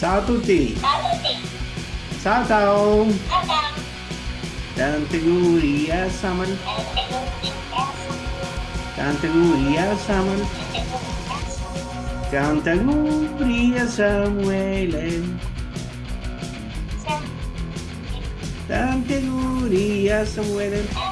satu a tutti. Ciao a tutti. Ciao ciao. Ciao ciao. Tante guria Saman. Tante guria Saman. Tante guria Samuele. Tante guria Samuele.